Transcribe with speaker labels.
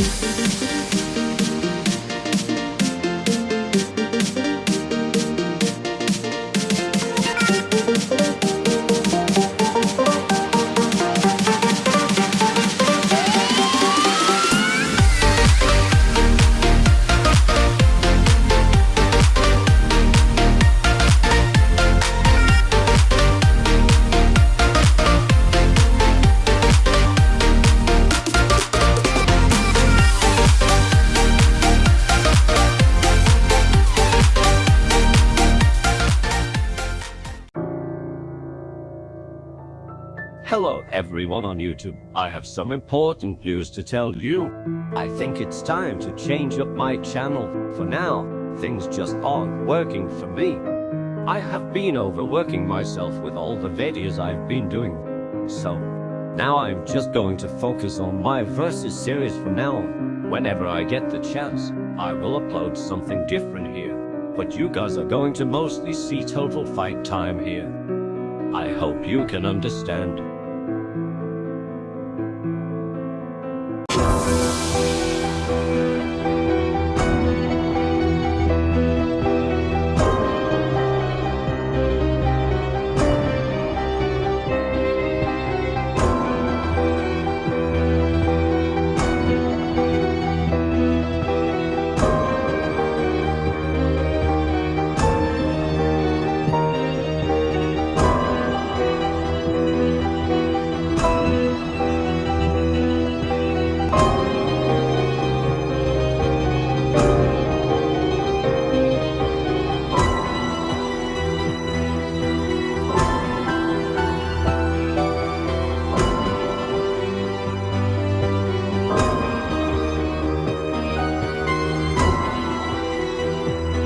Speaker 1: Bye. Hello everyone on YouTube. I have some important news to tell you. I think it's time to change up my channel. For now, things just aren't working for me. I have been overworking myself with all the videos I've been doing. So, now I'm just going to focus on my versus series from now on. Whenever I get the chance, I will upload something different here. But you guys are going to mostly see total fight time here. I hope you can understand.